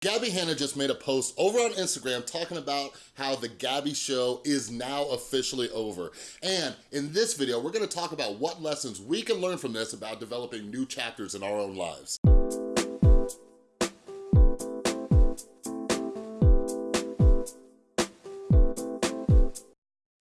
Gabby Hanna just made a post over on Instagram talking about how the Gabby show is now officially over. And in this video, we're gonna talk about what lessons we can learn from this about developing new chapters in our own lives.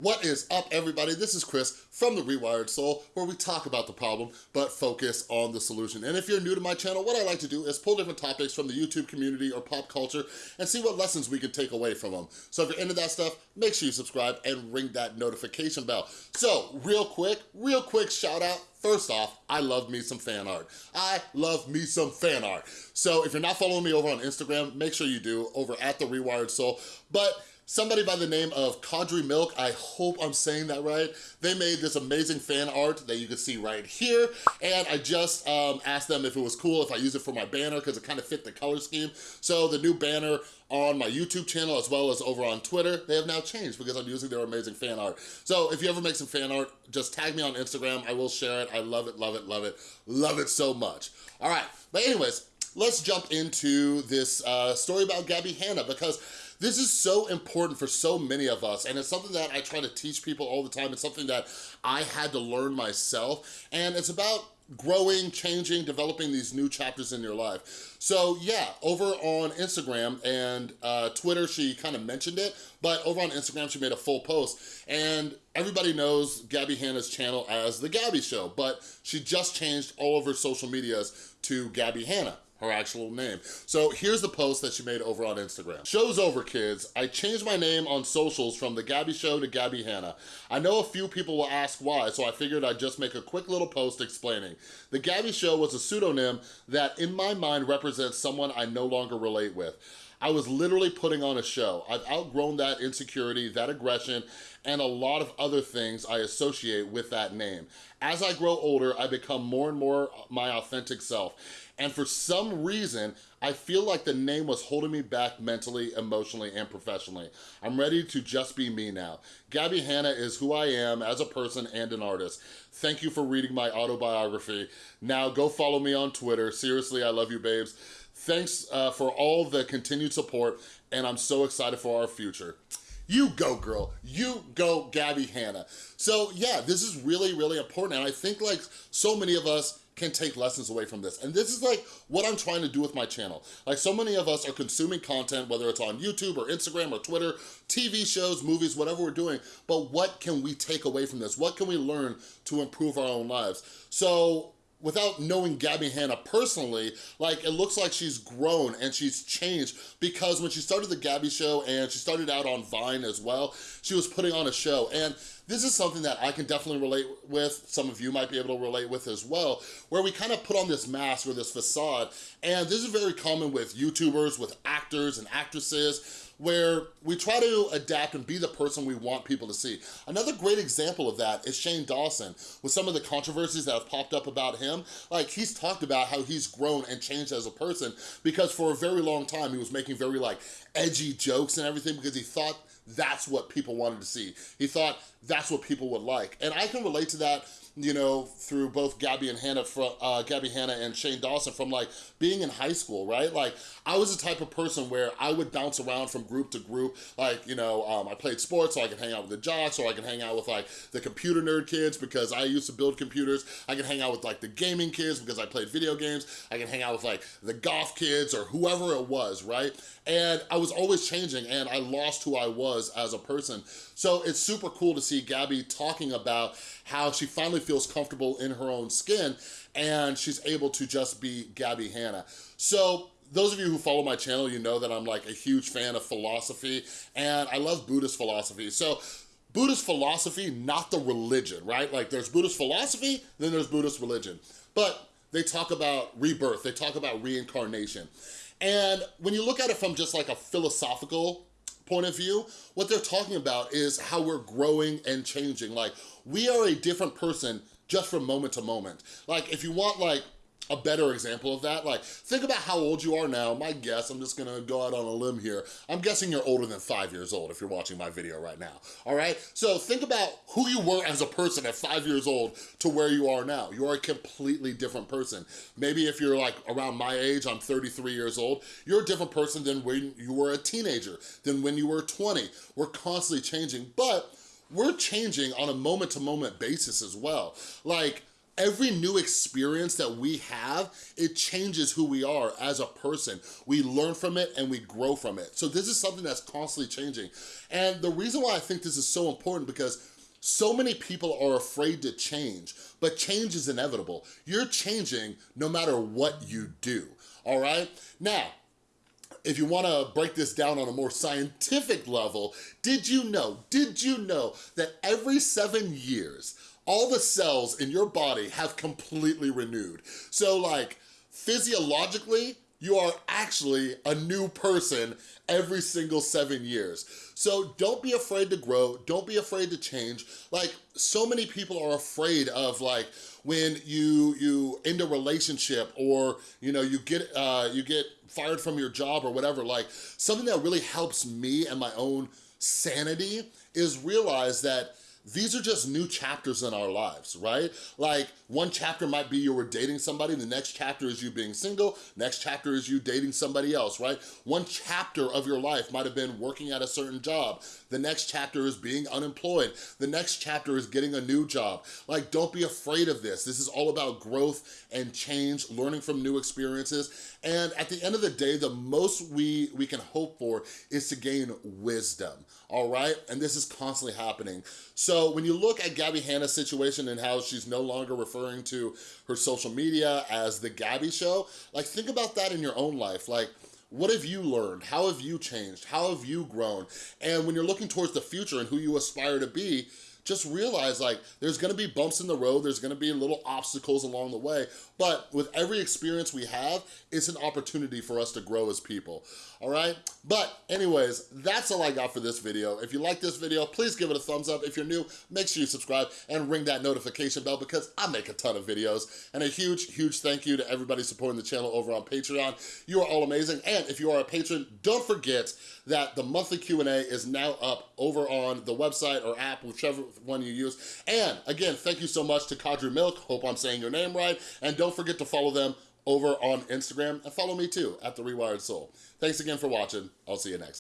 What is up, everybody? This is Chris from The Rewired Soul, where we talk about the problem, but focus on the solution. And if you're new to my channel, what I like to do is pull different topics from the YouTube community or pop culture and see what lessons we can take away from them. So if you're into that stuff, make sure you subscribe and ring that notification bell. So, real quick, real quick shout out First off, I love me some fan art. I love me some fan art. So if you're not following me over on Instagram, make sure you do over at The Rewired Soul. But Somebody by the name of Kadri Milk, I hope I'm saying that right, they made this amazing fan art that you can see right here, and I just um, asked them if it was cool if I use it for my banner because it kind of fit the color scheme. So the new banner on my YouTube channel as well as over on Twitter, they have now changed because I'm using their amazing fan art. So if you ever make some fan art, just tag me on Instagram, I will share it. I love it, love it, love it, love it so much. All right, but anyways, let's jump into this uh, story about Gabby Hanna because this is so important for so many of us, and it's something that I try to teach people all the time. It's something that I had to learn myself, and it's about growing, changing, developing these new chapters in your life. So yeah, over on Instagram and uh, Twitter, she kind of mentioned it, but over on Instagram, she made a full post and everybody knows Gabby Hanna's channel as The Gabby Show, but she just changed all of her social medias to Gabby Hanna her actual name. So here's the post that she made over on Instagram. Show's over, kids. I changed my name on socials from The Gabby Show to Gabby Hanna. I know a few people will ask why, so I figured I'd just make a quick little post explaining. The Gabby Show was a pseudonym that in my mind represents someone I no longer relate with. I was literally putting on a show. I've outgrown that insecurity, that aggression, and a lot of other things I associate with that name. As I grow older, I become more and more my authentic self. And for some reason, I feel like the name was holding me back mentally, emotionally, and professionally. I'm ready to just be me now. Gabby Hanna is who I am as a person and an artist. Thank you for reading my autobiography. Now go follow me on Twitter. Seriously, I love you, babes. Thanks uh, for all the continued support, and I'm so excited for our future. You go, girl. You go, Gabby Hanna. So yeah, this is really, really important. And I think like so many of us can take lessons away from this. And this is like what I'm trying to do with my channel. Like so many of us are consuming content, whether it's on YouTube or Instagram or Twitter, TV shows, movies, whatever we're doing, but what can we take away from this? What can we learn to improve our own lives? So without knowing Gabby Hanna personally, like it looks like she's grown and she's changed because when she started the Gabby show and she started out on Vine as well, she was putting on a show. And this is something that I can definitely relate with, some of you might be able to relate with as well, where we kind of put on this mask or this facade, and this is very common with YouTubers, with actors and actresses, where we try to adapt and be the person we want people to see. Another great example of that is Shane Dawson, with some of the controversies that have popped up about him. Like, he's talked about how he's grown and changed as a person because for a very long time, he was making very, like, edgy jokes and everything because he thought that's what people wanted to see. He thought that's what people would like. And I can relate to that you know, through both Gabby and Hanna, from, uh, Gabby Hanna and Shane Dawson from like being in high school, right? Like I was the type of person where I would bounce around from group to group. Like, you know, um, I played sports so I could hang out with the jocks or I can hang out with like the computer nerd kids because I used to build computers. I can hang out with like the gaming kids because I played video games. I can hang out with like the golf kids or whoever it was, right? And I was always changing and I lost who I was as a person. So it's super cool to see Gabby talking about how she finally feels comfortable in her own skin and she's able to just be Gabby Hanna. So those of you who follow my channel, you know that I'm like a huge fan of philosophy and I love Buddhist philosophy. So Buddhist philosophy, not the religion, right? Like there's Buddhist philosophy, then there's Buddhist religion. But they talk about rebirth, they talk about reincarnation. And when you look at it from just like a philosophical point of view, what they're talking about is how we're growing and changing. Like, we are a different person just from moment to moment. Like, if you want like a better example of that. Like, think about how old you are now. My guess, I'm just gonna go out on a limb here. I'm guessing you're older than five years old if you're watching my video right now, all right? So think about who you were as a person at five years old to where you are now. You are a completely different person. Maybe if you're like around my age, I'm 33 years old, you're a different person than when you were a teenager, than when you were 20. We're constantly changing, but we're changing on a moment-to-moment basis as well. Like, every new experience that we have, it changes who we are as a person. We learn from it and we grow from it. So this is something that's constantly changing. And the reason why I think this is so important because so many people are afraid to change, but change is inevitable. You're changing no matter what you do, all right? Now, if you wanna break this down on a more scientific level, did you know, did you know that every seven years, all the cells in your body have completely renewed. So like, physiologically, you are actually a new person every single seven years. So don't be afraid to grow, don't be afraid to change. Like, so many people are afraid of like, when you you end a relationship or you know you get uh, you get fired from your job or whatever like something that really helps me and my own sanity is realize that these are just new chapters in our lives, right? Like one chapter might be you were dating somebody, the next chapter is you being single, next chapter is you dating somebody else, right? One chapter of your life might have been working at a certain job, the next chapter is being unemployed, the next chapter is getting a new job. Like don't be afraid of this. This is all about growth and change, learning from new experiences, and at the end of the day, the most we, we can hope for is to gain wisdom, all right? And this is constantly happening. So when you look at Gabby Hanna's situation and how she's no longer referring to her social media as the Gabby Show, like think about that in your own life. Like, what have you learned? How have you changed? How have you grown? And when you're looking towards the future and who you aspire to be, just realize like there's gonna be bumps in the road, there's gonna be little obstacles along the way, but with every experience we have, it's an opportunity for us to grow as people, all right? But anyways, that's all I got for this video. If you like this video, please give it a thumbs up. If you're new, make sure you subscribe and ring that notification bell because I make a ton of videos. And a huge, huge thank you to everybody supporting the channel over on Patreon. You are all amazing. And if you are a patron, don't forget that the monthly Q&A is now up over on the website or app, whichever one you use. And again, thank you so much to Kadri Milk. Hope I'm saying your name right. And don't forget to follow them over on Instagram and follow me too at The Rewired Soul. Thanks again for watching. I'll see you next.